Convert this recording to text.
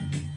Mm-hmm.